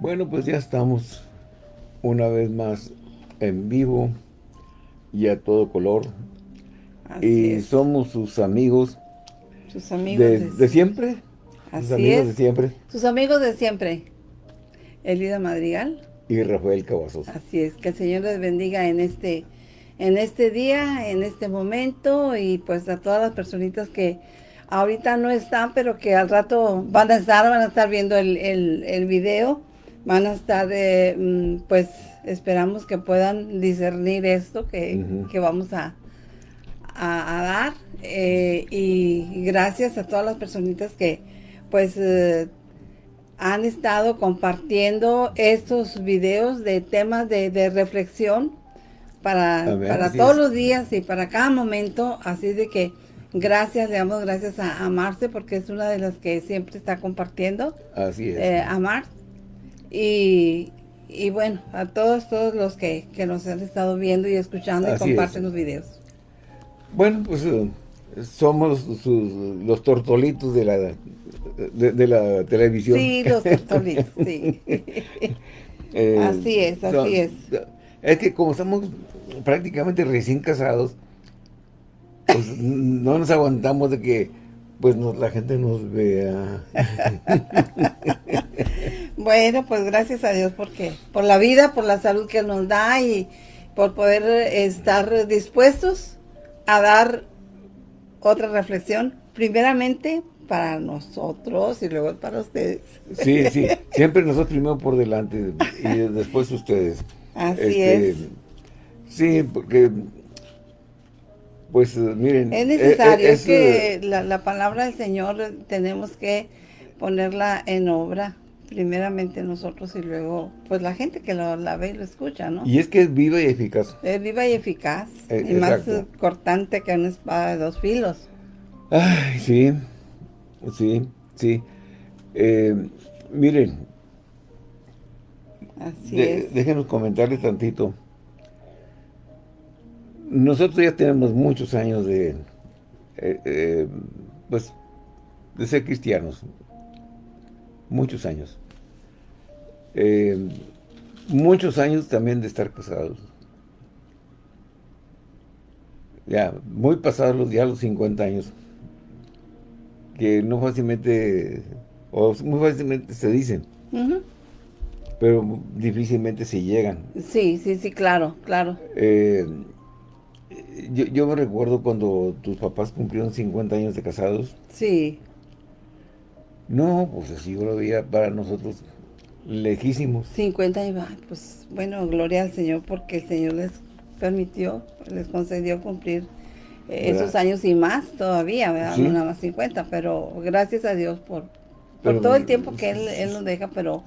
Bueno, pues ya estamos una vez más en vivo y a todo color. y somos sus amigos. Sus amigos de, siempre. Así sus amigos de siempre. Sus amigos de siempre. Elida Madrigal. Y Rafael Cavazos. Así es, que el Señor les bendiga en este, en este día, en este momento, y pues a todas las personitas que ahorita no están, pero que al rato van a estar, van a estar viendo el, el, video, van a estar, eh, pues esperamos que puedan discernir esto que, vamos a, a, dar, eh, y, gracias a todas las personitas que pues eh, han estado compartiendo estos videos de temas de, reflexión para, para todos los días y para cada momento, así de que gracias, le damos gracias a, Marce porque es una de las que siempre está compartiendo. Así es. Eh, a Mar. Y, bueno, a todos, todos los que, nos han estado viendo y escuchando y comparten los videos. Bueno, pues eh, somos los tortolitos de la de, la televisión. Sí, los tortolitos, sí. Eh, así es, así es. Es que como estamos prácticamente recién casados, pues no nos aguantamos de que pues la gente nos vea. bueno, pues gracias a Dios porque por la vida, por la salud que nos da y por poder estar dispuestos a dar otra reflexión, primeramente para nosotros y luego para ustedes. Sí, sí, siempre nosotros primero por delante y después ustedes. Así este, es. Sí, porque, pues miren. Es necesario es, que eh, la, la, palabra del Señor tenemos que ponerla en obra, primeramente nosotros y luego, pues la gente que lo, la ve y lo escucha, ¿no? Y es que es viva y eficaz. Es viva y eficaz, eh, y más cortante que una espada de dos filos. Ay, sí. Sí, sí. Eh, miren. Así Déjenos comentarles tantito. Nosotros ya tenemos muchos años de, eh, eh, pues, de ser cristianos. Muchos años. muchos años también de estar casados. Ya, muy pasados los, ya los 50 años que no fácilmente, o muy fácilmente se dicen, pero difícilmente se llegan. Sí, sí, sí, claro, claro. Eh, yo, yo, me recuerdo cuando tus papás cumplieron 50 años de casados. Sí. No, pues así yo lo veía para nosotros lejísimos. 50 años, pues bueno, gloria al Señor porque el Señor les permitió, les concedió cumplir esos años y más todavía, ¿verdad? No nada más 50, pero gracias a Dios por, por todo el tiempo que él, él nos deja, pero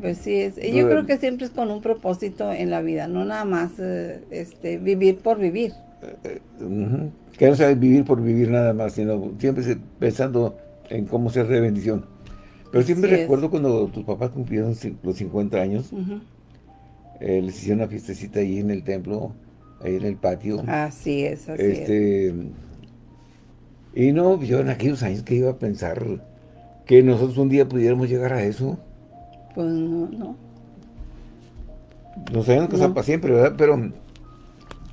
pues sí, es, yo creo que siempre es con un propósito en la vida, no nada más eh, este vivir por vivir. Eh, eh, que no sea vivir por vivir nada más, sino siempre pensando en cómo ser de bendición. Pero siempre recuerdo cuando tus papás cumplieron los 50 años, les hicieron una fiestecita ahí en el templo, ahí en el patio. Así es, así este, Y no, yo en aquellos años que iba a pensar que nosotros un día pudiéramos llegar a eso. Pues no, no. Nos sabíamos casar para siempre, ¿verdad? Pero,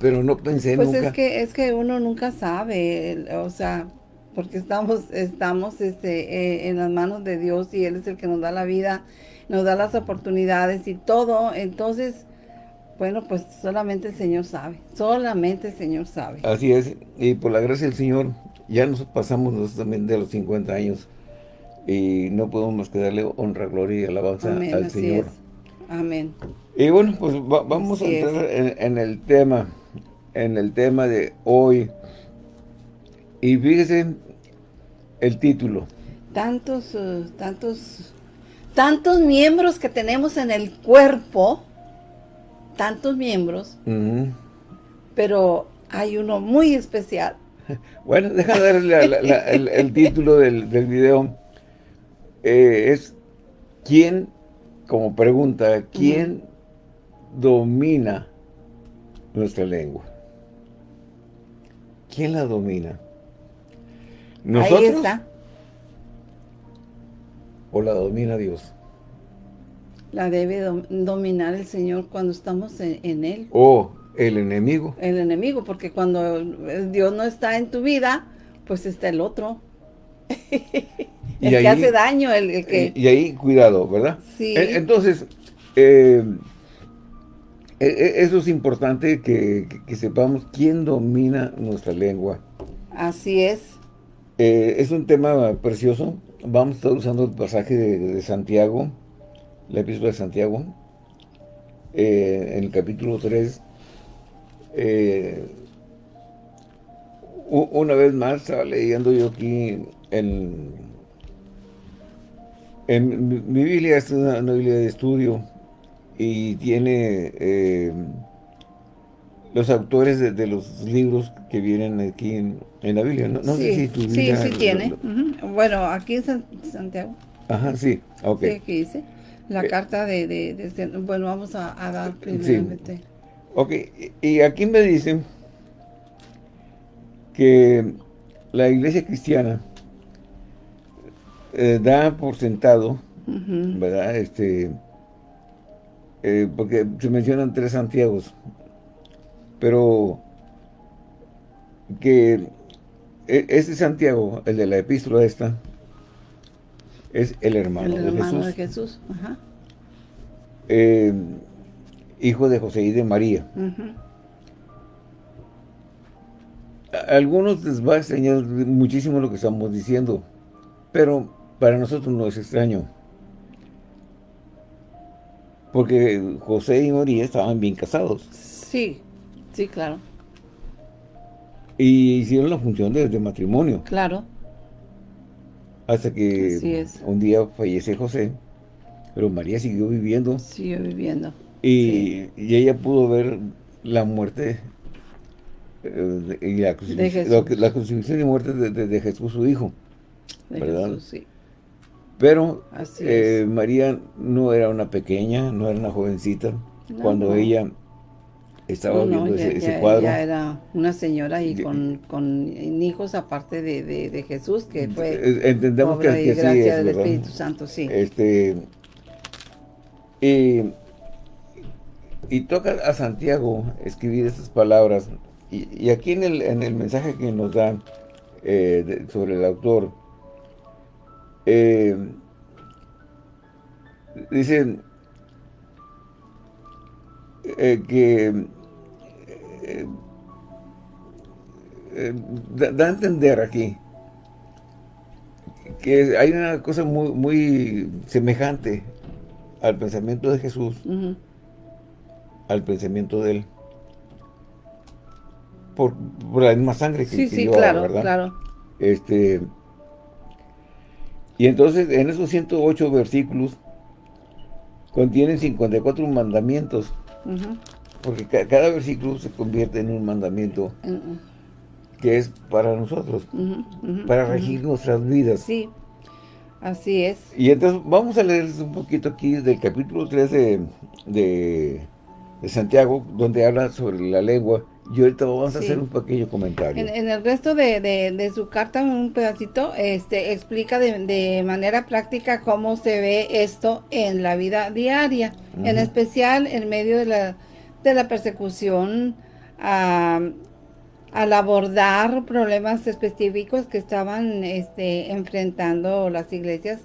pero no pensé pues nunca. Pues es que, es que uno nunca sabe, o sea, porque estamos, estamos este, eh, en las manos de Dios y Él es el que nos da la vida, nos da las oportunidades y todo, entonces bueno, pues solamente el Señor sabe, solamente el Señor sabe. Así es, y por la gracia del Señor, ya nos pasamos nosotros también de los 50 años, y no podemos más que darle honra, gloria y alabanza al Señor. Amén. Y bueno, pues vamos a entrar en, el tema, en el tema de hoy. Y fíjese el título. Tantos, uh, tantos, tantos miembros que tenemos en el cuerpo, tantos miembros, pero hay uno muy especial. Bueno, déjame darle el, título del, video. Eh, es ¿Quién, como pregunta, quién domina nuestra lengua? ¿Quién la domina? ¿Nosotros? Ahí está. ¿O la domina Dios? La debe dominar el Señor cuando estamos en, Él. O el enemigo. El enemigo, porque cuando Dios no está en tu vida, pues está el otro. el que hace daño, el, que... Y, ahí, cuidado, ¿verdad? Sí. E, entonces, eh, eso es importante que, sepamos quién domina nuestra lengua. Así es. Eh, es un tema precioso. Vamos a estar usando el pasaje de, Santiago, la epístola de Santiago, eh, en el capítulo 3. Eh, una vez más, estaba leyendo yo aquí en, en mi, Biblia, es una, Biblia de estudio, y tiene los autores de, los libros que vienen aquí en, la Biblia. No, sé si tu. Sí, sí tiene. Bueno, aquí en Santiago. Ajá, sí, ok. Sí, aquí dice. La eh, carta de, Bueno, vamos a, dar primeramente. Ok, y aquí me dicen que la iglesia cristiana eh, da por sentado, ¿verdad? Este, eh, porque se mencionan tres Santiagos, pero que este Santiago, el de la epístola esta, es el hermano, el hermano de Jesús. Ajá. Eh, hijo de José y de María. A algunos les va a extrañar muchísimo lo que estamos diciendo, pero para nosotros no es extraño. Porque José y María estaban bien casados. Sí, Sí, claro. Y hicieron la función de, matrimonio. Claro. Hasta que un día fallece José, pero María siguió viviendo. Siguió viviendo. Y, ella pudo ver la muerte eh, y la crucifixión, y muerte de, Jesús, su hijo. ¿verdad? sí. Pero eh, María no era una pequeña, no era una jovencita. cuando ella estaba viendo ese, cuadro. Ya era una señora y con, con hijos aparte de, de, Jesús, que fue eh, Entendemos que, que gracia del Espíritu Santo, sí. Este, y, y toca a Santiago escribir estas palabras. Y, aquí en el, en el mensaje que nos da eh, sobre el autor, eh, dice eh, que eh, eh, da, a entender aquí que hay una cosa muy, muy semejante al pensamiento de Jesús, al pensamiento de él. Por, la misma sangre que, sí, sí, claro, claro. Este, y entonces en esos 108 versículos contienen 54 mandamientos. Porque cada versículo se convierte en un mandamiento que es para nosotros, para regir nuestras vidas. Sí, así es. Y entonces vamos a leer un poquito aquí del capítulo 3 de, de, Santiago, donde habla sobre la lengua. Y ahorita vamos a hacer un pequeño comentario. En, el resto de, su carta, un pedacito, este explica de, manera práctica cómo se ve esto en la vida diaria. En especial en medio de la de la persecución al abordar problemas específicos que estaban este, enfrentando las iglesias,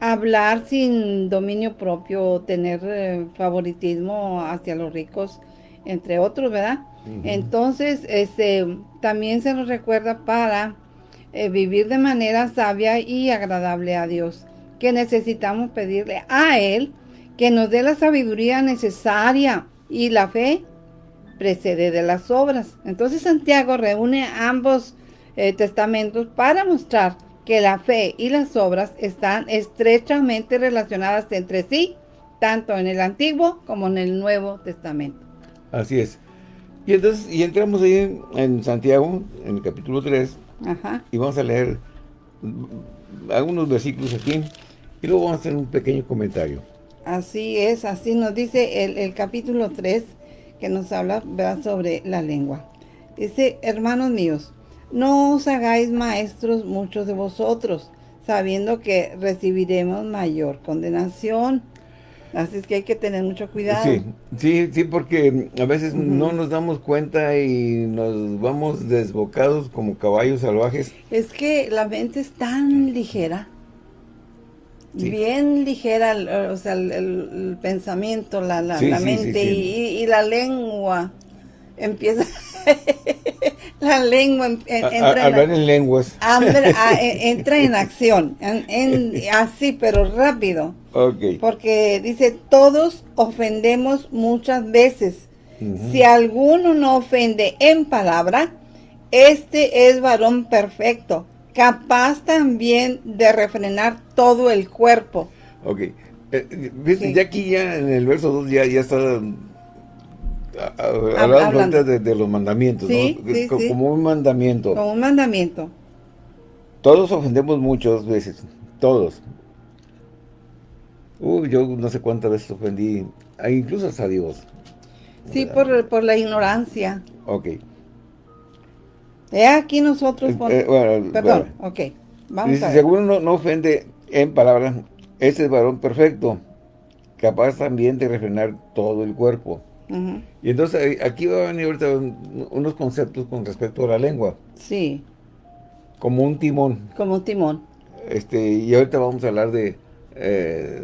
hablar sin dominio propio, tener eh, favoritismo hacia los ricos, entre otros, ¿verdad? Entonces, este, también se nos recuerda para eh, vivir de manera sabia y agradable a Dios, que necesitamos pedirle a Él que nos dé la sabiduría necesaria y la fe precede de las obras. Entonces Santiago reúne ambos eh, testamentos para mostrar que la fe y las obras están estrechamente relacionadas entre sí, tanto en el Antiguo como en el Nuevo Testamento. Así es. Y entonces, y entramos ahí en Santiago, en el capítulo 3, y vamos a leer algunos versículos aquí, y luego vamos a hacer un pequeño comentario. Así es, así nos dice el, capítulo 3 que nos habla sobre la lengua. Dice, hermanos míos, no os hagáis maestros muchos de vosotros, sabiendo que recibiremos mayor condenación. Así es que hay que tener mucho cuidado. Sí, sí, sí, porque a veces no nos damos cuenta y nos vamos desbocados como caballos salvajes. Es que la mente es tan ligera, bien ligera, o sea, el, pensamiento, la, la, mente y, y, la lengua empieza... la lengua entra hablar en, lenguas. Entra en acción, así, pero rápido. Porque dice, todos ofendemos muchas veces. Si alguno no ofende en palabra, este es varón perfecto, capaz también de refrenar todo el cuerpo. Ok. Eh, ya aquí ya en el verso 2 ya, ya está hablando, de, los mandamientos, como un mandamiento. Como un mandamiento. Todos ofendemos muchas veces, todos. Uy, yo no sé cuántas veces ofendí, incluso hasta Dios. Sí, por, por, la ignorancia. Ok. He aquí nosotros... Eh, perdón, ok. Vamos a ver. No, no ofende en palabras, ese es varón perfecto, capaz también de refrenar todo el cuerpo. Y entonces eh, aquí va a venir ahorita unos conceptos con respecto a la lengua. Sí. Como un timón. Como un timón. Este, y ahorita vamos a hablar de... Eh,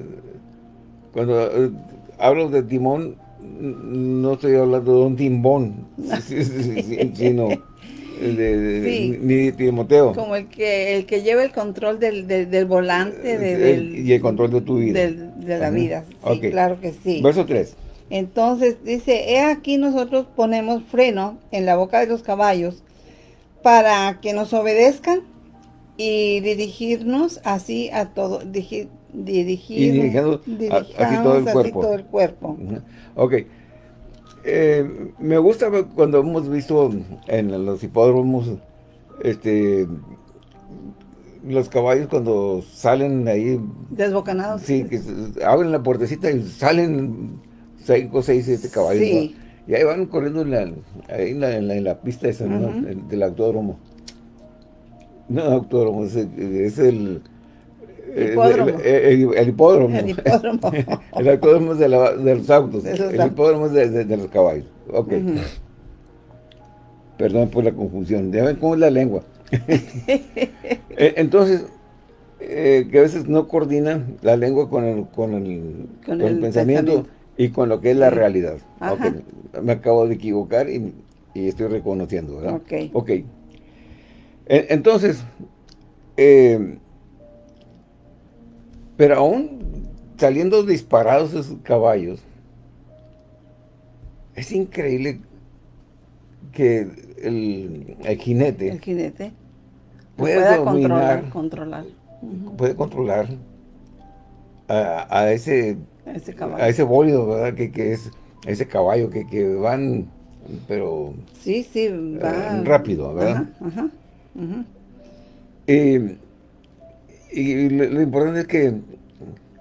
cuando eh, hablo de timón, no estoy hablando de un timbón, sino de, ni de Timoteo. Como el que el que lleva el control del, del, volante. y el control de tu vida. de la vida, sí, claro que sí. Verso 3. Entonces dice, he aquí nosotros ponemos freno en la boca de los caballos para que nos obedezcan y dirigirnos así a todo, dirigir, dirigir así todo el cuerpo. Todo el cuerpo. Ok. Eh, me gusta cuando hemos visto en los hipódromos este los caballos cuando salen ahí desbocanados sí, que abren la puertecita y salen 5, 6, 7 caballos. Y ahí van corriendo en la, en la, en la, pista esa, del autódromo. No, autódromo, es, es el... Hipódromo. El, el, hipódromo. El hipódromo. el autódromo es de, la, de los autos. el hipódromo es de, de, los caballos. Ok. Perdón por la confusión. Ya ven cómo es la lengua. E, entonces, eh, que a veces no coordinan la lengua con el, con el, con el, pensamiento y con lo que es la realidad. Me acabo de equivocar y, estoy reconociendo, ¿verdad? Ok. Ok. E, entonces, eh, pero aún saliendo disparados esos caballos, es increíble que el, jinete, el jinete puede dominar, controlar, puede controlar a ese ese caballo. A ese bólido, ¿verdad? Que, que es ese caballo que, que van, pero... Sí, sí, va... Eh, rápido, ¿verdad? Ajá, y lo, importante es que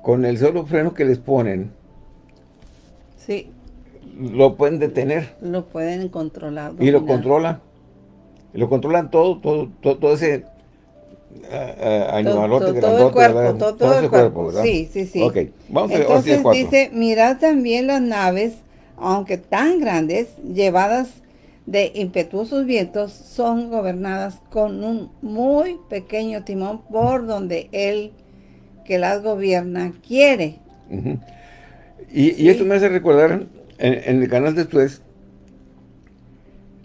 con el solo freno que les ponen, sí. lo pueden detener. Lo pueden controlar. Y lo controlan. Lo controlan todo, todo, todo, todo ese animalote todo, todo, el cuerpo, todo, todo, el cuerpo, ¿verdad? Sí, sí, sí. Ok, vamos Entonces a dice, mirad también las naves, aunque tan grandes, llevadas de impetuosos vientos, son gobernadas con un muy pequeño timón por donde él que las gobierna quiere. y, y, esto me hace recordar, en, el canal de Suez,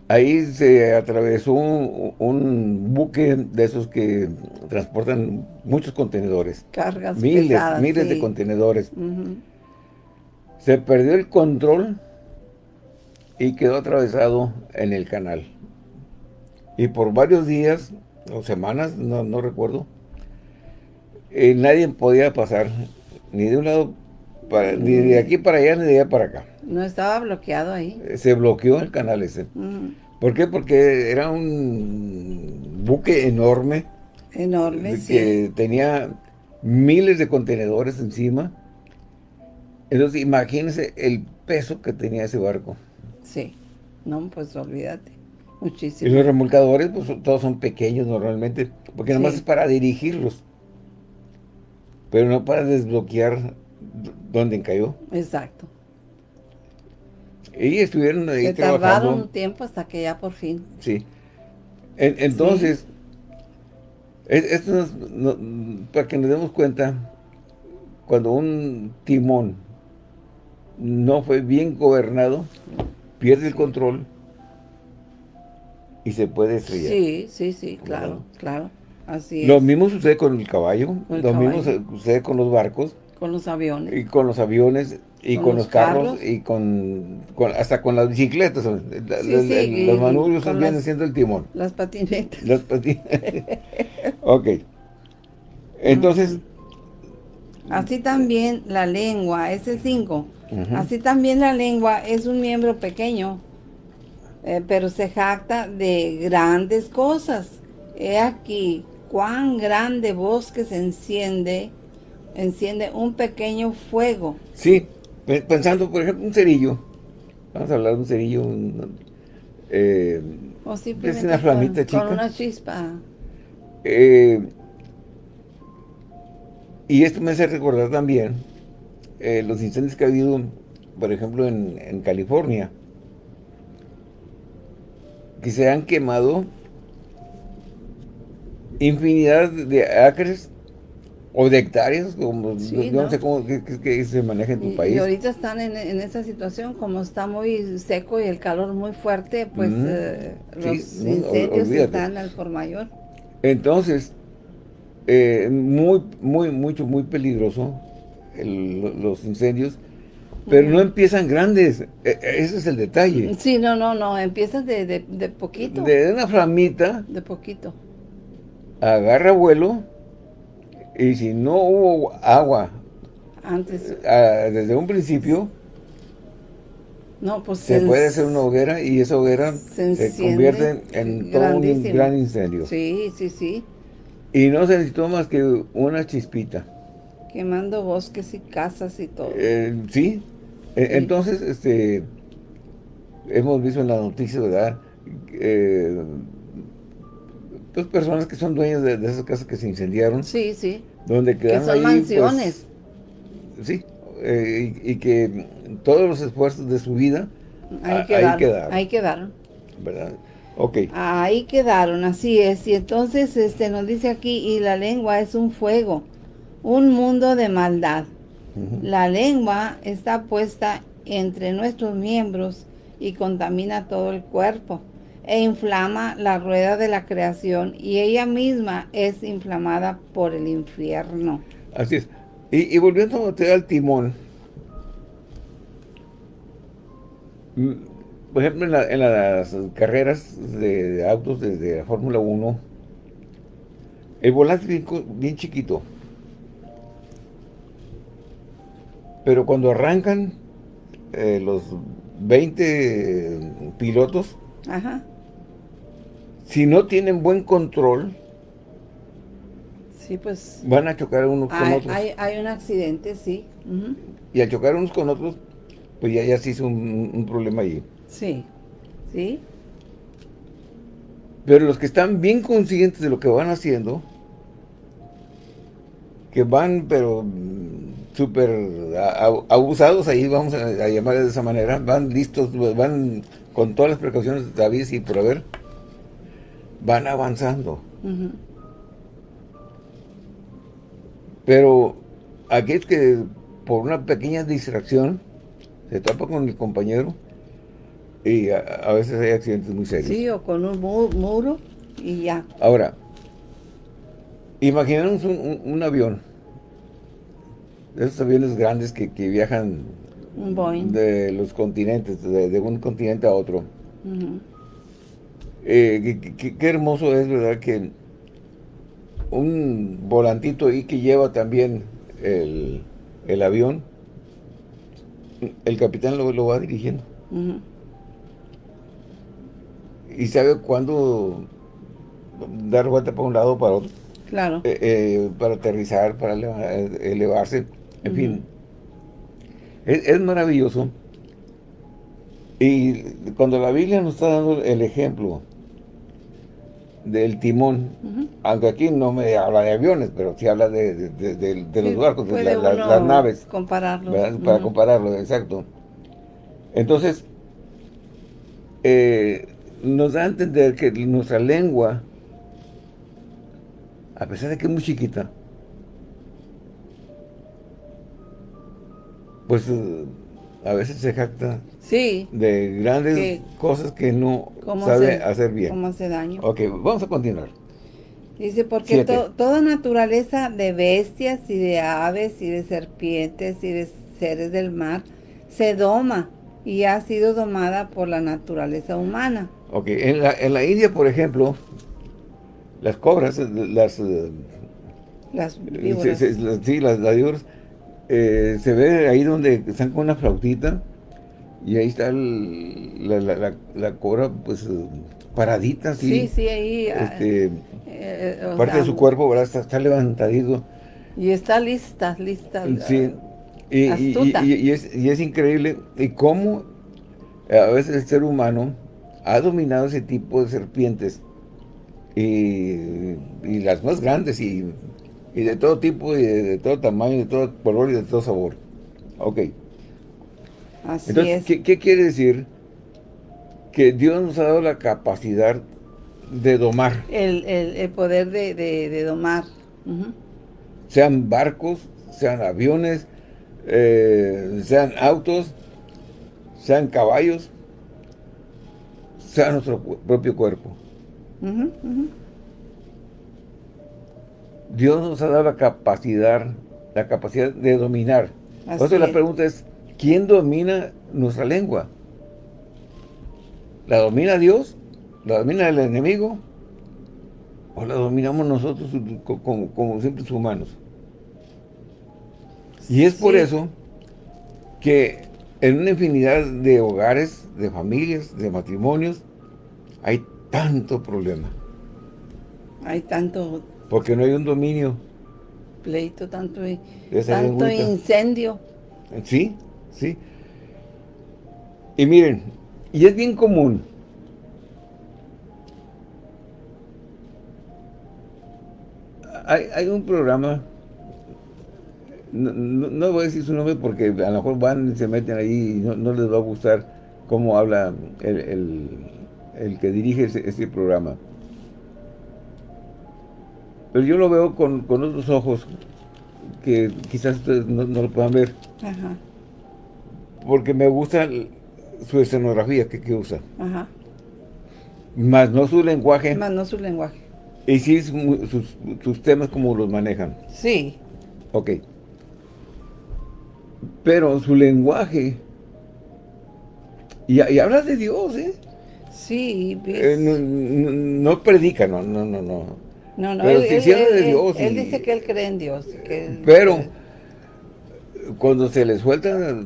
Ahí se atravesó un, buque de esos que transportan muchos contenedores. Cargas Miles, miles de contenedores. Se perdió el control y quedó atravesado en el canal. Y por varios días o semanas, no, recuerdo, eh, nadie podía pasar ni de un lado, para, ni de aquí para allá, ni de allá para acá. No estaba bloqueado ahí. Se bloqueó el canal ese. ¿Por qué? Porque era un buque enorme. Enorme, que tenía miles de contenedores encima. Entonces, imagínense el peso que tenía ese barco. Sí. No, pues olvídate. Muchísimo. Y los remolcadores, pues todos son pequeños normalmente, porque nada más es para dirigirlos. Pero no para desbloquear donde cayó. Exacto. Y estuvieron ahí Se tardaron un tiempo hasta que ya por fin. Sí. entonces, esto para que nos demos cuenta, cuando un timón no fue bien gobernado, pierde el control y se puede estrellar. Sí, sí, sí, claro, claro. Así es. Lo mismo sucede con el caballo, lo mismo sucede con los barcos. Con los aviones. Y con los aviones, y con, los, carros, y con, hasta con las bicicletas. los manubrios vienen siendo el timón. Las patinetas. Las patinetas. ok. Entonces... Así también la lengua, ese 5. Así también la lengua es un miembro pequeño, eh, pero se jacta de grandes cosas. He aquí cuán grande bosque se enciende, enciende un pequeño fuego. Sí, pensando, por ejemplo, un cerillo. Vamos a hablar de un cerillo. Eh, es una flamita chica. Con una chispa. Eh, y esto me hace recordar también eh, los incendios que ha habido, por ejemplo, en, California. Que se han quemado infinidad de acres o de hectáreas, como no, sé cómo que, se maneja en tu país. Y ahorita están en, esa situación, como está muy seco y el calor muy fuerte, pues eh, los incendios están al por mayor. Entonces, eh, muy, muy, mucho, muy peligroso los incendios, pero no empiezan grandes, e, ese es el detalle. Sí, no, no, no, empiezan de, de poquito. De una flamita. De poquito. Agarra vuelo y si no hubo agua antes desde un principio, no, pues se, puede hacer una hoguera y esa hoguera se, convierte en todo un gran incendio. Sí, sí, sí. Y no se necesitó más que una chispita. Quemando bosques y casas y todo. Eh, sí. E, entonces, este, hemos visto en las noticias, ¿verdad? Eh, dos personas que son dueñas de, esas casas que se incendiaron. Sí, sí. Donde quedaron que son pues, mansiones. sí, eh, y, que todos los esfuerzos de su vida ahí, quedaron, ahí quedaron. ¿Verdad? Ok. Ahí quedaron, así es. Y entonces este nos dice aquí, y la lengua es un fuego, un mundo de maldad. La lengua está puesta entre nuestros miembros y contamina todo el cuerpo e inflama la rueda de la creación y ella misma es inflamada por el infierno. Así es. Y, volviendo a al timón, mm, por ejemplo, en, las carreras de, autos desde la Fórmula 1, el volante es bien, chiquito. Pero cuando arrancan eh, los 20 pilotos, Ajá si no tienen buen control, sí, pues, van a chocar unos con otros. Hay, un accidente, sí. Y a chocar unos con otros, pues ya, ya se hizo un, problema ahí. Sí, sí. Pero los que están bien conscientes de lo que van haciendo, que van, pero súper abusados, ahí vamos a, a llamar de esa manera, van listos, van con todas las precauciones de David y por haber, van avanzando. Pero aquí es que por una pequeña distracción se tapa con el compañero y a, veces hay accidentes muy serios. Sí, o con un muro y ya. Ahora, imaginemos un, avión, esos aviones grandes que, viajan de los continentes, de, un continente a otro. Eh, qué, hermoso es, ¿verdad? Que un volantito ahí que lleva también el, avión, el capitán lo, va dirigiendo. Y sabe cuándo dar vuelta para un lado o para otro. Claro. Eh, eh, para aterrizar, para elevarse, en fin. Es, es, maravilloso. Y cuando la Biblia nos está dando el ejemplo del timón. Aunque aquí no me habla de aviones, pero sí habla de, los barcos, de las naves. compararlo. Para compararlo, exacto. Entonces, eh, nos da a entender que nuestra lengua, a pesar de que es muy chiquita, pues a veces se jacta sí, de grandes cosas que no sabe hacer bien. Cómo hace daño. Ok, vamos a continuar. Dice, porque toda naturaleza de bestias y de aves y de serpientes y de seres del mar se doma y ha sido domada por la naturaleza humana. Ok, en la, en la India, por ejemplo, las cobras, las... Las víboras. Sí, las, las víboras, eh, se ve ahí donde están con una flautita y ahí está la, cobra pues paradita Sí, sí, ahí. Ah, este, eh, parte de su cuerpo ¿verdad? Está, levantadito. Y está lista, lista. Sí. Y, y, es, y es increíble y cómo a veces el ser humano ha dominado ese tipo de serpientes y, las más grandes y y de todo tipo y de, todo tamaño, de todo color y de todo sabor. Ok. Así Entonces, ¿qué, quiere decir? Que Dios nos ha dado la capacidad de domar. El, poder de, domar. Sean barcos, sean aviones, eh, sean autos, sean caballos, sea nuestro propio cuerpo. Dios nos ha dado la capacidad, la capacidad de dominar. Entonces la pregunta es, ¿quién domina nuestra lengua? ¿La domina Dios? ¿La domina el enemigo? ¿O la dominamos nosotros como, como simples humanos? Y es por eso que en una infinidad de hogares, de familias, de matrimonios, hay tanto problema. Hay tanto porque no hay un dominio. Pleito, tanto, tanto incendio. Sí, sí. Y miren, y es bien común. Hay, un programa, no, voy a decir su nombre porque a lo mejor van y se meten ahí y no, les va a gustar cómo habla el, que dirige ese programa. Pero yo lo veo con, otros ojos que quizás ustedes no, lo puedan ver. Ajá. Porque me gusta su escenografía que, usa. Ajá. Más no su lenguaje. Más no su lenguaje. Y sí sus, temas como los manejan. Sí. Ok. Pero su lenguaje... Y, habla de Dios, ¿eh? Sí. Eh, no, no, predica, no, no, no, no. No, no, él, de Dios. Él, dice que él cree en Dios. pero cuando se le suelta,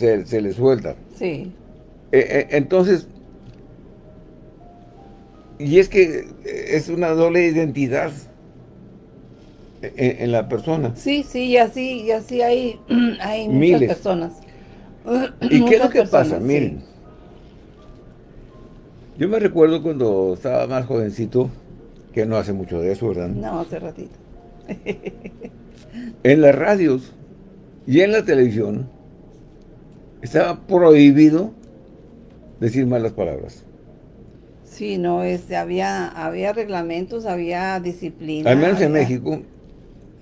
se, le suelta. Sí. Eh, eh, entonces, y es que es una doble identidad en, la persona. Sí, sí, y así, y así hay, hay muchas personas. ¿Y qué es lo que pasa? Miren, yo me recuerdo cuando estaba más jovencito, que no hace mucho de eso, ¿verdad? No, hace ratito. en las radios y en la televisión estaba prohibido decir malas palabras. Sí, no, este, había, había reglamentos, había disciplina. Al menos en México.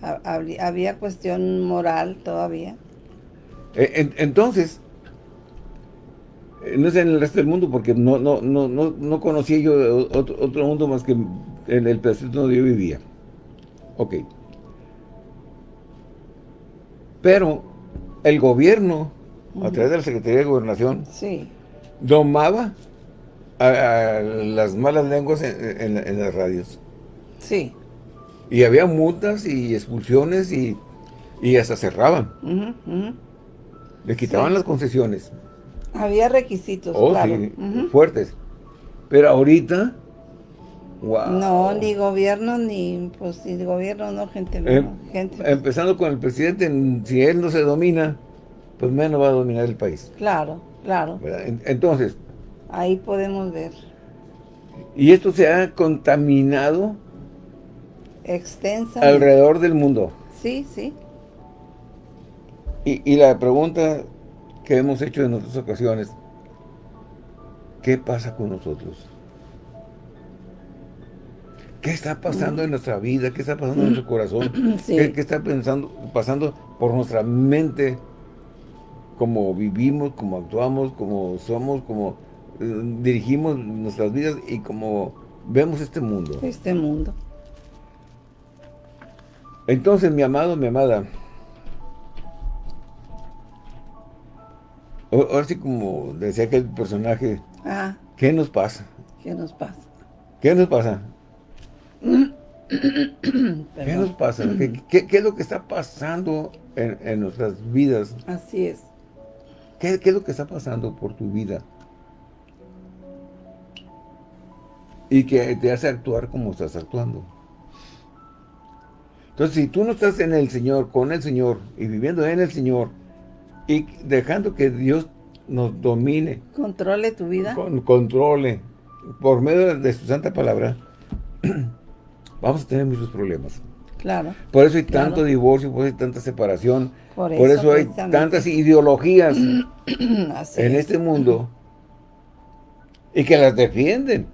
Había, cuestión moral todavía. E, entonces, no sé en el resto del mundo, porque no, no, no, no, no conocía yo otro, otro mundo más que en el pedacito donde yo vivía. Ok. Pero el gobierno, a través de la Secretaría de Gobernación, sí. domaba a, las malas lenguas en, las radios. Sí. Y había multas y expulsiones y, hasta cerraban. Le quitaban las concesiones. Había requisitos, oh, sí, fuertes. Pero ahorita no, ni gobierno, ni, pues, ni gobierno, no, gente, no, em, gente. Empezando con el presidente, si él no se domina, pues menos va a dominar el país. Claro, claro. Entonces. Ahí podemos ver. Y esto se ha contaminado extensa alrededor del mundo. Sí, sí. Y, y, la pregunta que hemos hecho en otras ocasiones, ¿qué pasa con nosotros? ¿Qué está pasando en nuestra vida? ¿Qué está pasando en nuestro corazón? ¿Qué, está pensando, pasando por nuestra mente? Cómo vivimos, cómo actuamos, cómo somos, cómo eh, dirigimos nuestras vidas y cómo vemos este mundo. Este mundo. Entonces, mi amado, mi amada, ahora sí como decía aquel personaje, ah. ¿qué nos pasa? ¿Qué nos pasa? ¿Qué nos pasa? ¿Qué nos pasa? ¿Qué, es lo que está pasando en, nuestras vidas? Así es. ¿Qué, es lo que está pasando por tu vida? Y que te hace actuar como estás actuando. Entonces, si tú no estás en el Señor, con el Señor, y viviendo en el Señor, y dejando que Dios nos domine. Controle tu vida. controle. Por medio de su santa palabra, vamos a tener muchos problemas. Claro. Por eso hay tanto divorcio, por eso hay tanta separación, por eso, hay tantas ideologías en este mundo y que las defienden,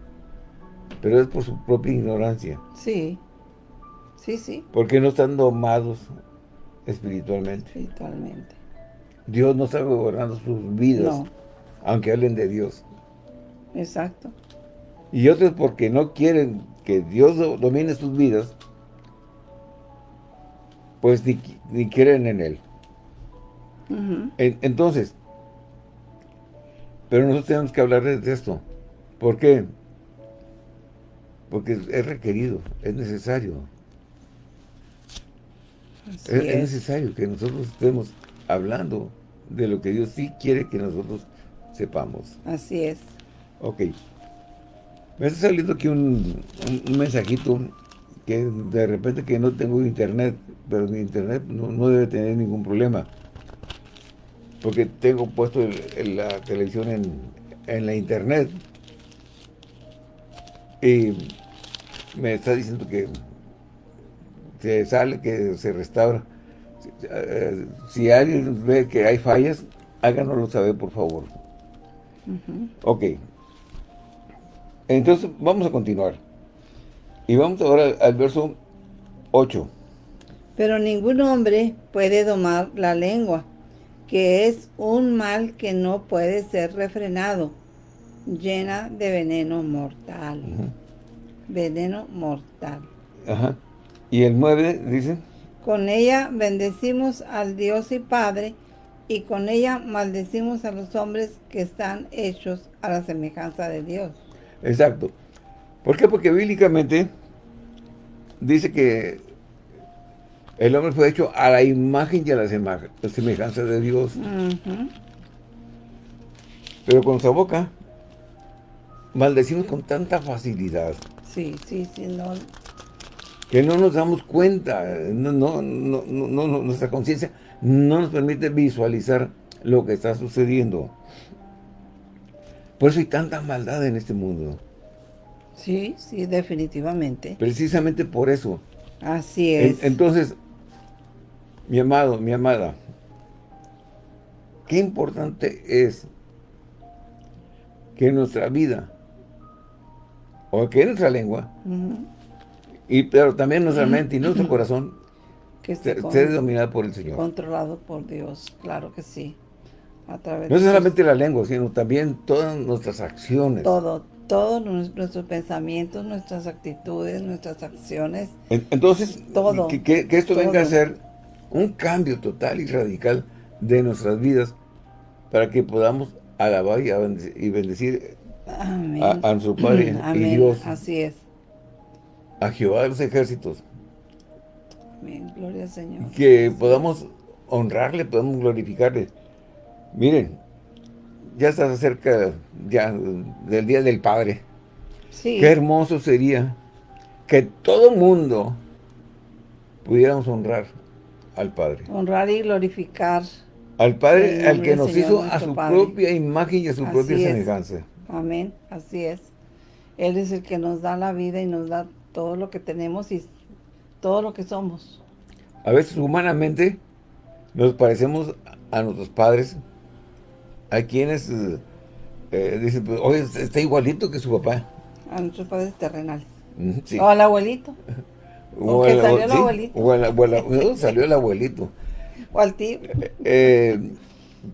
pero es por su propia ignorancia. Sí, sí, sí. Porque no están domados espiritualmente. Espiritualmente. Dios no está gobernando sus vidas, aunque hablen de Dios. Exacto. Y otros porque no quieren que Dios domine sus vidas, pues ni, quieren en Él. entonces, pero nosotros tenemos que hablar de esto. ¿Por qué? Porque es requerido, es necesario. Es, necesario que nosotros estemos hablando de lo que Dios sí quiere que nosotros sepamos. Así es. Ok. Me está saliendo aquí un, mensajito que de repente que no tengo internet, pero mi internet no, debe tener ningún problema. Porque tengo puesto la televisión en, la internet. Y me está diciendo que se sale, que se restaura. Si alguien ve que hay fallas, háganoslo saber, por favor. Ok. Entonces, vamos a continuar. Y vamos ahora al verso 8. Pero ningún hombre puede domar la lengua, que es un mal que no puede ser refrenado, llena de veneno mortal. Veneno mortal. Ajá. ¿Y el 9 dice? Con ella bendecimos al Dios y Padre, y con ella maldecimos a los hombres que están hechos a la semejanza de Dios. Exacto. ¿Por qué? Porque bíblicamente dice que el hombre fue hecho a la imagen y a la semejanza de Dios. Pero con su boca maldecimos con tanta facilidad. Sí, sí, sí, no. Que no nos damos cuenta, no, no, no, no nuestra conciencia no nos permite visualizar lo que está sucediendo. Por eso hay tanta maldad en este mundo. Sí, sí, definitivamente. Precisamente por eso. Así es. entonces, mi amado, mi amada, qué importante es que nuestra vida, o que nuestra lengua, y pero también nuestra mente y nuestro corazón, que esté, dominada por el Señor. Controlado por Dios, claro que sí no solamente la lengua, sino también todas nuestras acciones. Todo, todos nuestros pensamientos, nuestras actitudes, nuestras acciones. Entonces, todo, que, esto venga a ser un cambio total y radical de nuestras vidas para que podamos alabar y bendecir a, nuestro Padre y Dios. Así es. A Jehová de los ejércitos. Amén. Gloria al Señor. Que podamos honrarle, podamos glorificarle. Miren, ya está cerca ya del Día del Padre. Sí. Qué hermoso sería que todo mundo pudiéramos honrar al Padre. Honrar y glorificar. Al Padre, al que nos hizo a su propia imagen y a su propia semejanza. Amén, así es. Él es el que nos da la vida y nos da todo lo que tenemos y todo lo que somos. A veces humanamente nos parecemos a nuestros padres, a quienes eh, dicen, pues, oye, está igualito que su papá. A nuestros padres terrenales. O al abuelito. O, salió el abuelito. O salió el abuelito. O al tío. Eh,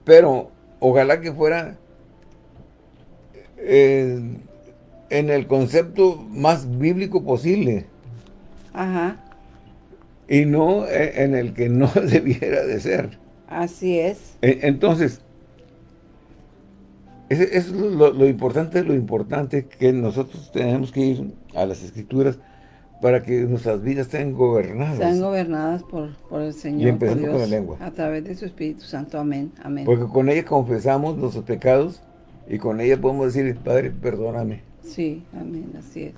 pero ojalá que fuera eh, en el concepto más bíblico posible. Ajá. Y no en el que no debiera de ser. Así es. Entonces, es, lo, lo, importante, lo importante que nosotros tenemos que ir a las escrituras para que nuestras vidas estén gobernadas. Sean gobernadas por, por el Señor. Y empezando con la lengua. A través de su Espíritu Santo. Amén. Amén. Porque con ella confesamos nuestros pecados y con ella podemos decir, Padre, perdóname. Sí, amén, así es.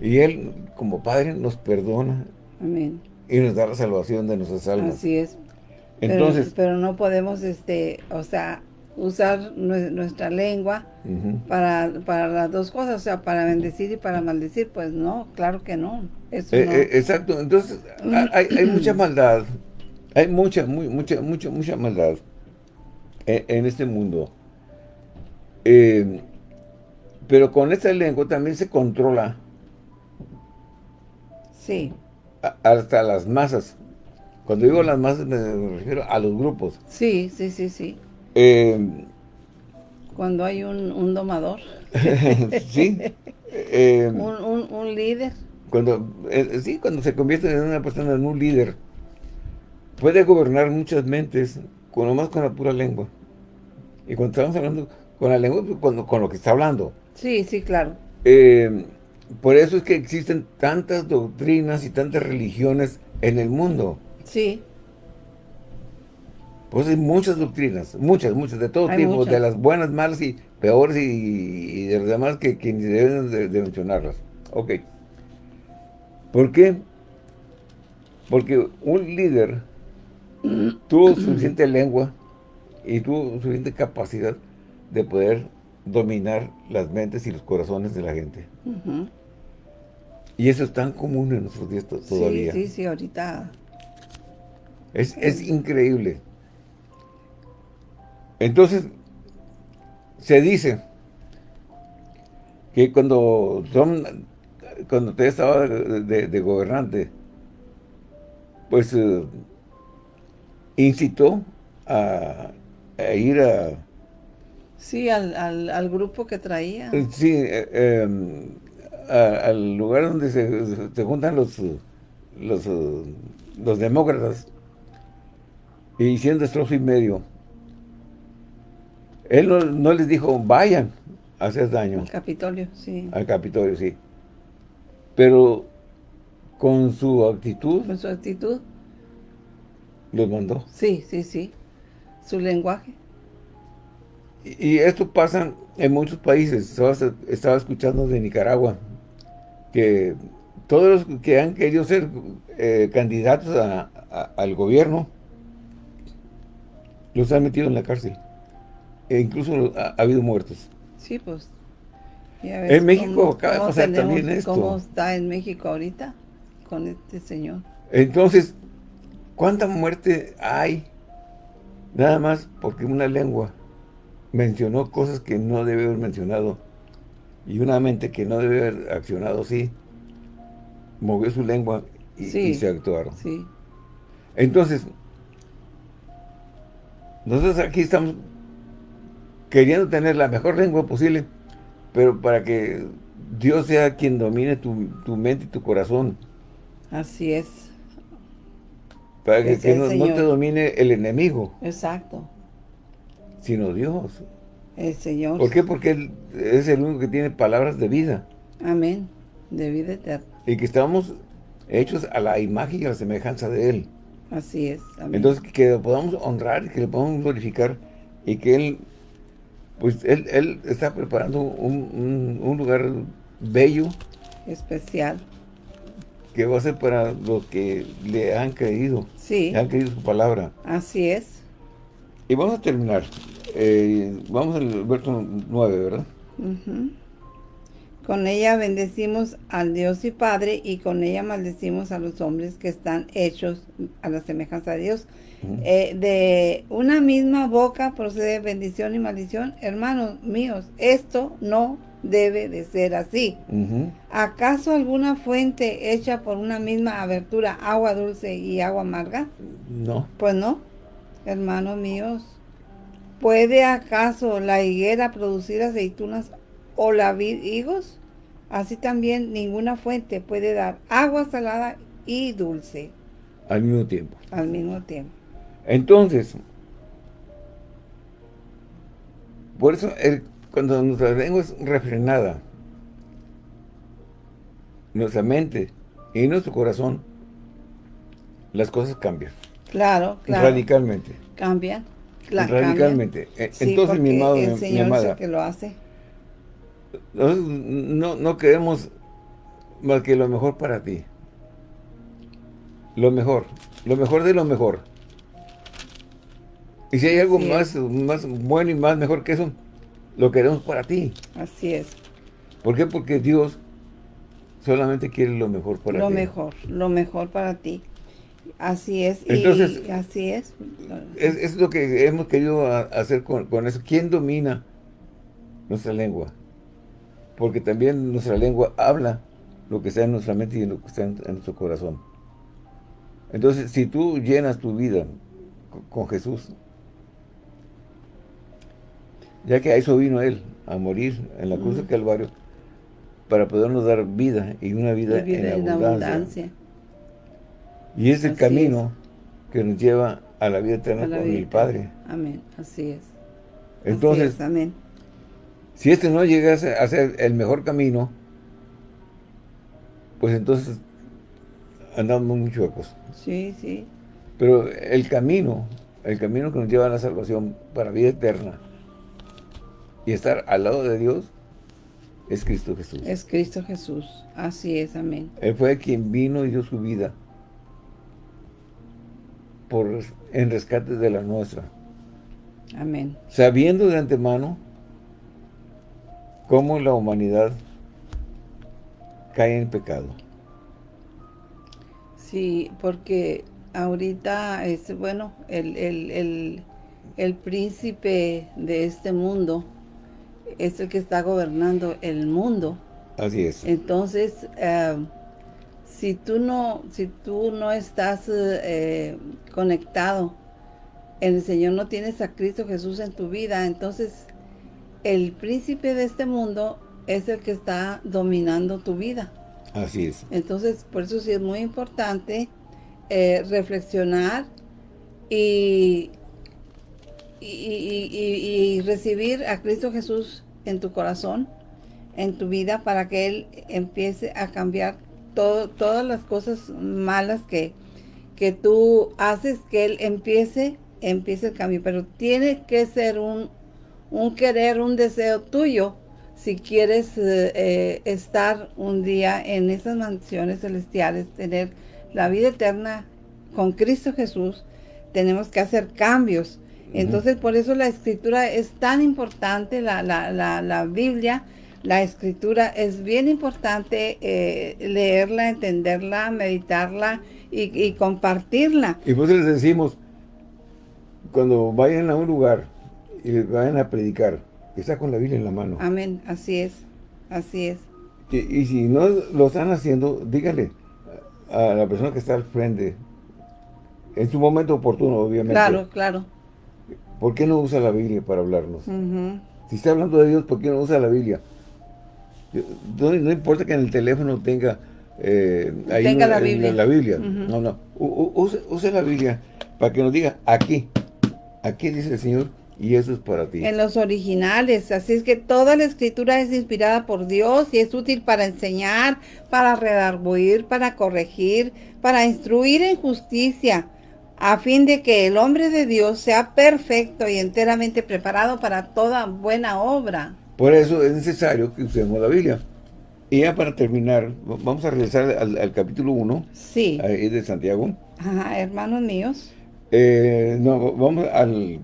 Y Él, como Padre, nos perdona. Amén. Y nos da la salvación de nuestras almas. Así es. Entonces, pero, no podemos, este, o sea, usar nuestra lengua para, para las dos cosas, o sea, para bendecir y para maldecir, pues no, claro que no. Eso eh, no. Eh, exacto, entonces hay, hay, mucha maldad, hay mucha, muy, mucha, mucha, mucha maldad en, este mundo. Eh, pero con esta lengua también se controla. Sí. hasta las masas. Cuando digo las masas me refiero a los grupos. Sí, sí, sí, sí. Eh, Cuando hay un, domador. sí. Eh, un, líder. Cuando, eh, sí, cuando se convierte en una persona en un líder, puede gobernar muchas mentes, con nomás con la pura lengua. Y cuando estamos hablando con la lengua, pues, con, con lo que está hablando. Sí, sí, claro. por eso es que existen tantas doctrinas y tantas religiones en el mundo. Sí. Pues hay muchas doctrinas, muchas, muchas, de todo tipo, de las buenas, malas y peores y, de las demás que, que deben de, mencionarlas. Ok. ¿Por qué? Porque un líder tuvo suficiente lengua y tuvo suficiente capacidad de poder dominar las mentes y los corazones de la gente. Y eso es tan común en nuestros días todavía. Sí, sí, sí, ahorita. Es, es increíble. Entonces, se dice que cuando son, cuando usted estaba de, gobernante, pues eh, incitó a, ir a... Sí, al, grupo que traía. Eh, sí, eh, em, al lugar donde se, juntan los, los, los demócratas y hicieron destrozo y medio. Él no, les dijo, vayan a hacer daño. Al Capitolio, sí. Al Capitolio, sí. Pero con su actitud. Con su actitud. Los mandó. Sí, sí, sí. Su lenguaje. Y, esto pasa en muchos países. Estaba, escuchando de Nicaragua que todos los que han querido ser eh, candidatos al gobierno los han metido en la cárcel. E incluso ha, habido muertos. Sí, pues. en México acaba de pasar también esto. ¿Cómo está en México ahorita con este señor? Entonces, ¿cuánta muerte hay? Nada más porque una lengua mencionó cosas que no debe haber mencionado. Y una mente que no debe haber accionado sí, movió su lengua y, y se actuaron. Sí. Entonces, nosotros aquí estamos queriendo tener la mejor lengua posible, pero para que Dios sea quien domine tu, mente y tu corazón. Así es. Para que, no, te domine el enemigo. Exacto. Sino Dios. El Señor. ¿Por qué? Porque Él es el único que tiene palabras de vida. Amén. De vida eterna. Y que estamos hechos a la imagen y a la semejanza de Él. Así es. Entonces, que lo podamos honrar, que le podamos glorificar y que Él pues él, él está preparando un, un, lugar bello. Especial. Que va a ser para los que le han creído. Sí. Le han creído su palabra. Así es. Y vamos a terminar. Eh, vamos al verso 9, ¿verdad? Con ella bendecimos al Dios y Padre y con ella maldecimos a los hombres que están hechos a la semejanza de Dios. Eh, de una misma boca procede bendición y maldición. Hermanos míos, esto no debe de ser así. ¿Acaso alguna fuente hecha por una misma abertura, agua dulce y agua amarga? No. Pues no, hermanos míos. ¿Puede acaso la higuera producir aceitunas o la vid higos? Así también ninguna fuente puede dar agua salada y dulce. Al mismo tiempo. Al mismo tiempo. Entonces, por eso cuando nuestra lengua es refrenada, nuestra mente y nuestro corazón, las cosas cambian. Claro, claro. Radicalmente. Cambian. Radicalmente. E, entonces, mi amado, el Señor mi Es que lo hace. No, no queremos más que lo mejor para ti. Lo mejor. Lo mejor de lo mejor. Y si hay algo más, más bueno y más mejor que eso, lo queremos para ti. Así es. ¿Por qué? Porque Dios solamente quiere lo mejor para ti. Lo mejor, lo mejor para ti. Así es. Entonces, y así es. es. lo que hemos querido hacer con, con, eso. ¿Quién domina nuestra lengua? Porque también nuestra lengua habla lo que está en nuestra mente y lo que está en, nuestro corazón. Entonces, si tú llenas tu vida con Jesús, ya que a eso vino Él, a morir en la cruz del Calvario, para podernos dar vida y una vida, en, abundancia. Y es el camino que nos lleva a la vida eterna con mi Padre. Amén, así es. Entonces, amén. si este no llegase a ser el mejor camino, pues entonces andamos muy chuecos. Sí, sí. Pero el camino, el camino que nos lleva a la salvación para vida eterna, y estar al lado de Dios es Cristo Jesús. Es Cristo Jesús. Así es, amén. Él fue quien vino y dio su vida por, en rescate de la nuestra. Amén. Sabiendo de antemano cómo la humanidad cae en pecado. Sí, porque ahorita es, bueno, el, el, el príncipe de este mundo es el que está gobernando el mundo. Así es. Entonces, eh, si tú no, si tú no estás eh, conectado en el Señor, no tienes a Cristo Jesús en tu vida, entonces el príncipe de este mundo es el que está dominando tu vida. Así es. Entonces, por eso sí es muy importante eh, reflexionar y y, recibir a Cristo Jesús en tu corazón, en tu vida, para que Él empiece a cambiar todo, todas las cosas malas que, que tú haces, que Él empiece, empiece el cambio. Pero tiene que ser un, un querer, un deseo tuyo, si quieres eh, eh, estar un día en esas mansiones celestiales, tener la vida eterna con Cristo Jesús, tenemos que hacer cambios entonces, por eso la escritura es tan importante, la, la, la, Biblia, la escritura es bien importante eh, leerla, entenderla, meditarla y, compartirla. Y pues les decimos, cuando vayan a un lugar y vayan a predicar, que está con la Biblia en la mano. Amén, así es, así es. Y, y si no lo están haciendo, dígale a la persona que está al frente, en su momento oportuno, obviamente. Claro, claro ¿Por qué no usa la Biblia para hablarnos? Si está hablando de Dios, ¿por qué no usa la Biblia? No, importa que en el teléfono tenga, eh, tenga la, Biblia. No, no. use, la Biblia para que nos diga aquí. Aquí dice el Señor y eso es para ti. En los originales. Así es que toda la escritura es inspirada por Dios y es útil para enseñar, para redarguir, para corregir, para instruir en justicia a fin de que el hombre de Dios sea perfecto y enteramente preparado para toda buena obra. Por eso es necesario que usemos la Biblia. Y ya para terminar, vamos a regresar al, capítulo 1 sí. de Santiago. Ajá, hermanos míos. Eh, no, vamos al,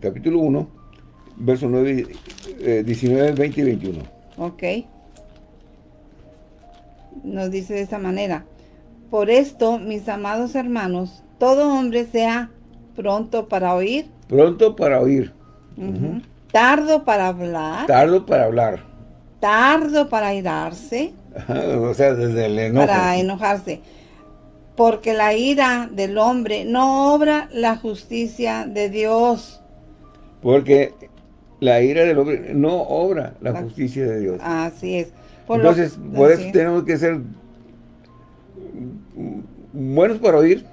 capítulo 1, verso 9, 19, 20 y 21. Ok. nos dice de esa manera, por esto, mis amados hermanos, todo hombre sea pronto para oír. Pronto para oír. Tardo para hablar. Tardo para hablar. Tardo para irarse. o sea, desde el enojo. Para enojarse. Porque la ira del hombre no obra la justicia de Dios. Porque la ira del hombre no obra la, justicia de Dios. Así es. Entonces, por eso tenemos que ser buenos para oír,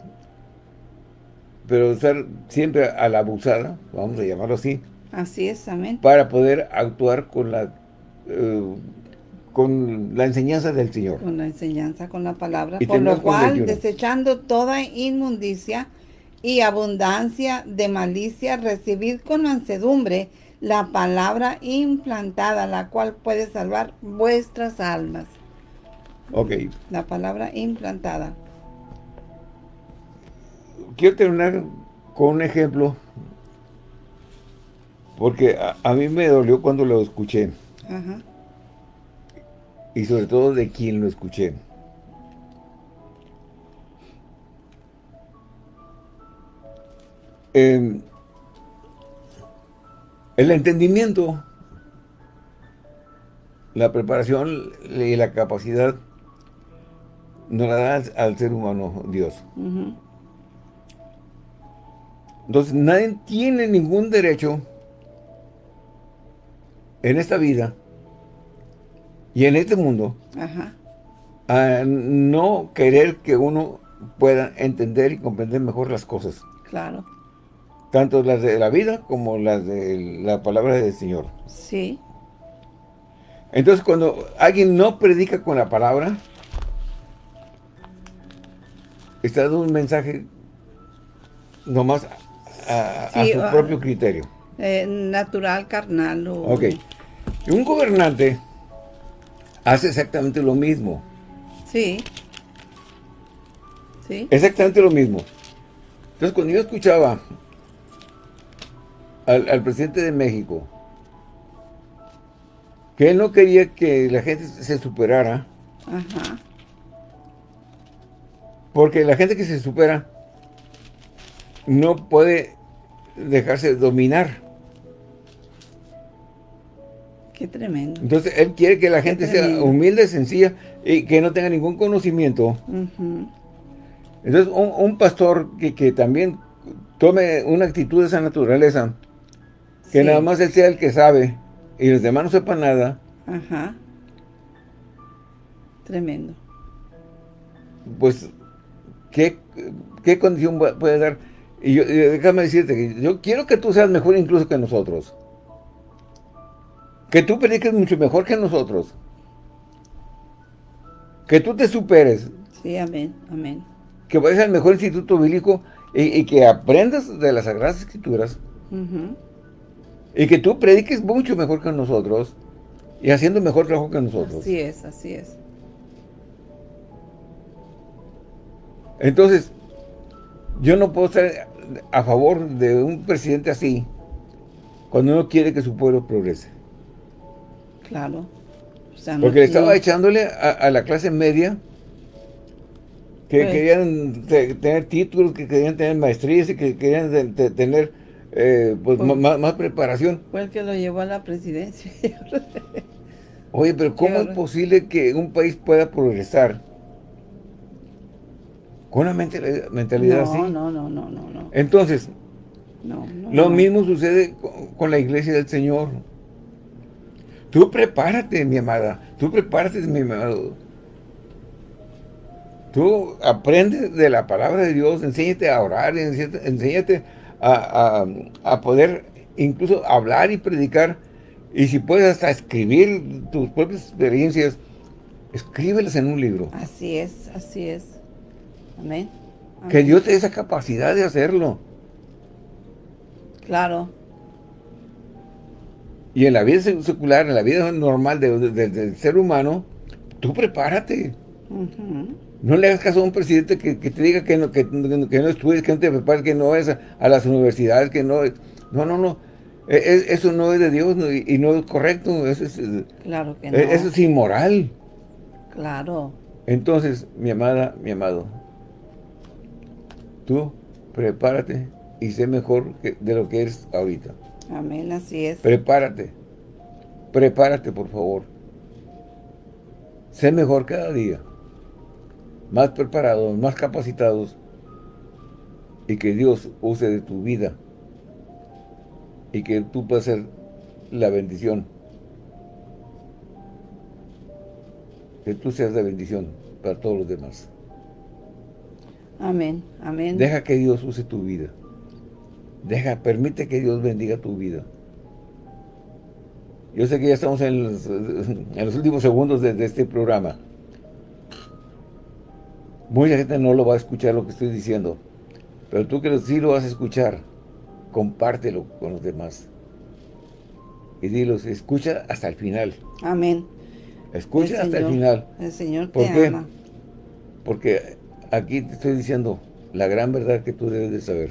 pero ser siempre a la abusada, vamos a llamarlo así. Así es, amén. Para poder actuar con la eh, con la enseñanza del Señor. Con la enseñanza, con la palabra. por lo cual, desechando toda inmundicia y abundancia de malicia, recibid con mansedumbre la palabra implantada, la cual puede salvar vuestras almas. Ok. La palabra implantada. Quiero terminar con un ejemplo, porque a, mí me dolió cuando lo escuché. Ajá. Y sobre todo de quien lo escuché. Eh, el entendimiento, la preparación y la capacidad nos la da al ser humano Dios. Entonces nadie tiene ningún derecho en esta vida y en este mundo a no querer que uno pueda entender y comprender mejor las cosas. Claro. Tanto las de la vida como las de la palabra del Señor. Sí. Entonces cuando alguien no predica con la palabra, está dando un mensaje nomás a, su ah, propio criterio. Eh, natural, carnal. O... Ok. Un gobernante hace exactamente lo mismo. Sí. Sí. Exactamente lo mismo. Entonces, cuando yo escuchaba al, presidente de México, que él no quería que la gente se superara. Ajá. Porque la gente que se supera no puede dejarse dominar. Qué tremendo. Entonces, él quiere que la gente sea humilde, sencilla y que no tenga ningún conocimiento. Entonces, un, pastor que, que, también tome una actitud de esa naturaleza, que nada más él sea el que sabe y los demás no sepan nada. Ajá. Tremendo. Pues, ¿qué, qué condición puede dar? Y, yo, déjame decirte que yo quiero que tú seas mejor incluso que nosotros. Que tú prediques mucho mejor que nosotros. Que tú te superes. Sí, amén, amén. Que vayas al mejor instituto bíblico y, que aprendas de las Sagradas Escrituras. Y que tú prediques mucho mejor que nosotros y haciendo mejor trabajo que nosotros. Así es, así es. Entonces, yo no puedo estar a favor de un presidente así cuando uno quiere que su pueblo progrese. Claro. Porque le estaba echándole a, la clase media que pues querían tener títulos, que querían tener maestrías y que querían tener eh, pues, más, preparación. Fue el que lo llevó a la presidencia. Oye, pero ¿cómo es posible que un país pueda progresar con una mentalidad así? No, no, no, no, no. Entonces, lo mismo sucede con, la iglesia del Señor. Tú prepárate, mi amada. Tú prepárate, mi amado. Tú aprendes de la palabra de Dios, enséñate a orar, enséñate a, poder incluso hablar y predicar. Y si puedes hasta escribir tus propias experiencias, escríbelas en un libro. Así es, así es. Amén. Que Dios te dé esa capacidad de hacerlo. Claro. Y en la vida secular, en la vida normal del ser humano, tú prepárate. No le hagas caso a un presidente que, te diga que no, que, no estudies, que no te prepares, que no vayas a, las universidades, que no... No, no, no. E, e, eso no es de Dios y, no es correcto. Eso es, claro que e, no. Eso es inmoral. Claro. Entonces, mi amada, mi amado, tú prepárate y sé mejor de lo que eres ahorita. Amén, así es. Prepárate. Prepárate, por favor. Sé mejor cada día. Más preparados, más capacitados. Y que Dios use de tu vida. Y que tú puedas ser la bendición. Que tú seas la bendición para todos los demás. Amén, amén. Deja que Dios use tu vida. Deja, permite que Dios bendiga tu vida. Yo sé que ya estamos en los, últimos segundos de, este programa. Mucha gente no lo va a escuchar lo que estoy diciendo. Pero tú que sí lo vas a escuchar, compártelo con los demás. Y dilos, escucha hasta el final. Amén. Escucha hasta el final. El Señor te ama. Porque aquí te estoy diciendo la gran verdad que tú debes de saber.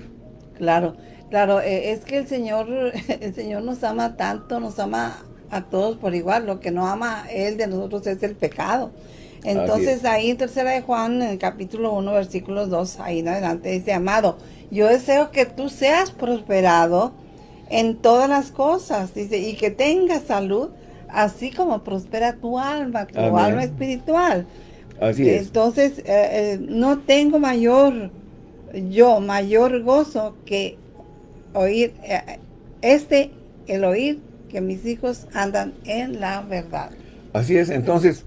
Claro, claro, eh, es que el Señor, el Señor nos ama tanto, nos ama a todos por igual. Lo que no ama Él de nosotros es el pecado. Entonces ahí en tercera de Juan, en el capítulo 1, versículo 2, ahí en adelante dice, amado, yo deseo que tú seas prosperado en todas las cosas, dice, y que tengas salud, así como prospera tu alma, tu alma espiritual. Así es. Entonces, eh, eh, no tengo mayor, yo, mayor gozo que oír, eh, este, el oír que mis hijos andan en la verdad. Así es, entonces,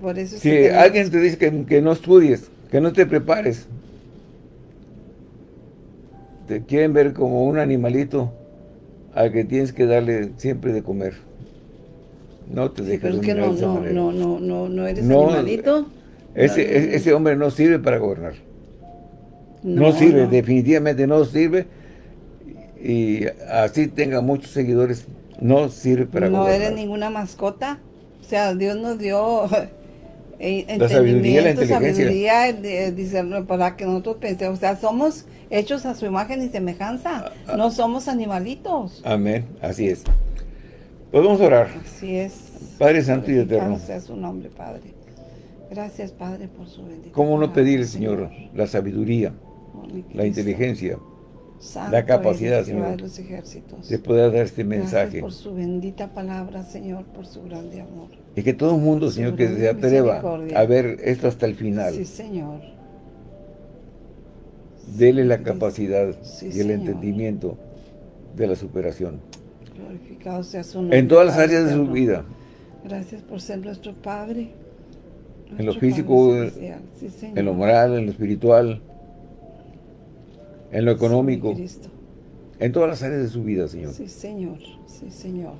Por eso si alguien te dice que, que no estudies, que no te prepares, te quieren ver como un animalito al que tienes que darle siempre de comer. No te dejes sí, pero es que no, no, no, no, no, eres animalito. Ese, ese hombre no sirve para gobernar. No, sirve, definitivamente no sirve. Y así tenga muchos seguidores, no sirve para gobernar. No eres ninguna mascota. O sea, Dios nos dio eh, la sabiduría, la inteligencia. sabiduría, para que nosotros pensemos. O sea, somos hechos a su imagen y semejanza. Ah, ah. no somos animalitos. Amén, así es. Podemos orar. Así es. Padre Santo y Eterno. sea su nombre, Padre. Gracias, Padre, por su bendición. ¿Cómo no pedir, Señor, la sabiduría, la inteligencia, la capacidad, Señor, de poder dar este mensaje? por su bendita palabra, Señor, por su grande amor. Y que todo el mundo, Señor, que se atreva a ver esto hasta el final. Sí, Señor. Dele la capacidad y el entendimiento de la superación. Glorificado sea su nombre. En todas las áreas de su vida. Gracias por ser nuestro Padre. en lo físico, en lo moral, en lo espiritual, en lo económico. en todas las áreas de su vida, Señor. Sí, Señor. Sí, Señor.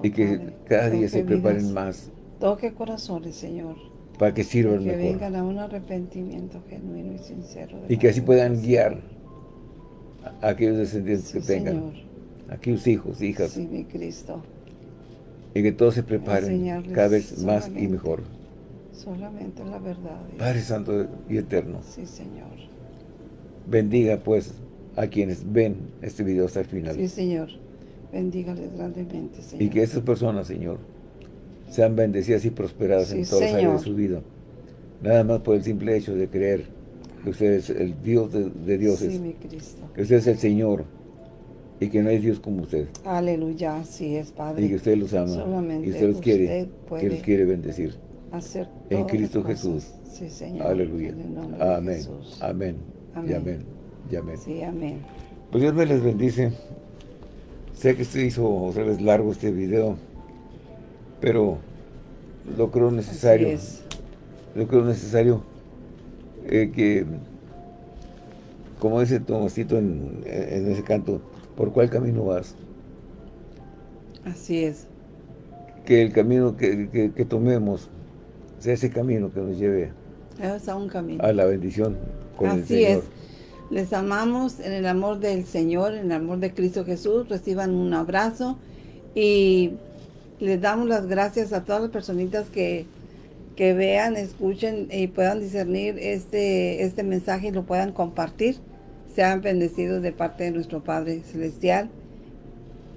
y que cada día se preparen más. Toque corazones, Señor. Para que sirvan mejor. Que vengan a un arrepentimiento genuino y sincero. y que así puedan guiar aquellos descendientes que tengan, aquellos hijos, hijas. Sí, mi Cristo. Y que todos se preparen cada vez más y mejor. Solamente la verdad. Padre Santo y Eterno. Sí, Señor. Bendiga pues a quienes ven este video hasta el final. Sí, Señor. Bendígales grandemente, Señor. Y que esas personas, Señor, sean bendecidas y prosperadas en todas las áreas de su vida. Nada más por el simple hecho de creer usted es el Dios de, dioses, sí, mi Cristo. que usted es el Señor y que no hay Dios como usted. Aleluya, sí es Padre. Y que usted los ama y usted los quiere, que los quiere bendecir. Hacer en Cristo Jesús. Sí, Señor. Aleluya. Amén. amén. Amén. Y amén. Y amén. Sí, amén. Pues Dios me les bendice. Sé que se hizo otra vez largo este video, pero lo creo necesario. Lo creo necesario eh, que, como dice Tomasito en, en, ese canto, ¿por cuál camino vas? Así es. Que el camino que, que, tomemos sea ese camino que nos lleve a, un camino. a la bendición con Así el Señor. es. Les amamos en el amor del Señor, en el amor de Cristo Jesús. Reciban un abrazo y les damos las gracias a todas las personitas que que vean, escuchen y puedan discernir este, este mensaje y lo puedan compartir. Sean bendecidos de parte de nuestro Padre Celestial.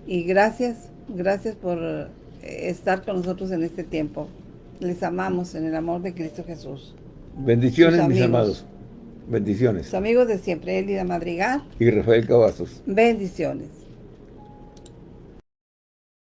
Y gracias, gracias por estar con nosotros en este tiempo. Les amamos en el amor de Cristo Jesús. Bendiciones, mis amados. Bendiciones. Sus amigos de siempre, Elida Madrigal. Y Rafael Cavazos. Bendiciones.